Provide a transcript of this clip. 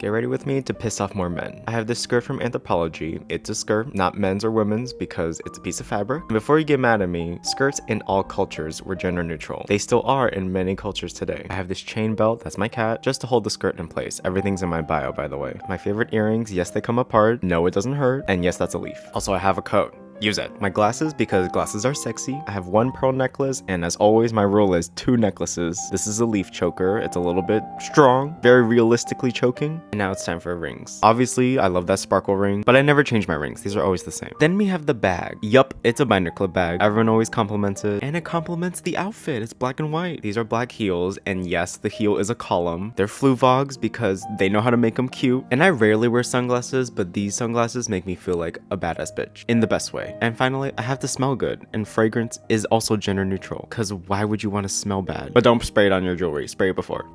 Get ready with me to piss off more men. I have this skirt from Anthropologie. It's a skirt, not men's or women's because it's a piece of fabric. And Before you get mad at me, skirts in all cultures were gender neutral. They still are in many cultures today. I have this chain belt, that's my cat, just to hold the skirt in place. Everything's in my bio, by the way. My favorite earrings, yes, they come apart. No, it doesn't hurt. And yes, that's a leaf. Also, I have a coat use it. My glasses, because glasses are sexy. I have one pearl necklace, and as always, my rule is two necklaces. This is a leaf choker. It's a little bit strong, very realistically choking. And now it's time for rings. Obviously, I love that sparkle ring, but I never change my rings. These are always the same. Then we have the bag. Yup, it's a binder clip bag. Everyone always compliments it, and it complements the outfit. It's black and white. These are black heels, and yes, the heel is a column. They're Fluevogs because they know how to make them cute. And I rarely wear sunglasses, but these sunglasses make me feel like a badass bitch in the best way. And finally, I have to smell good, and fragrance is also gender neutral, because why would you want to smell bad? But don't spray it on your jewelry, spray it before.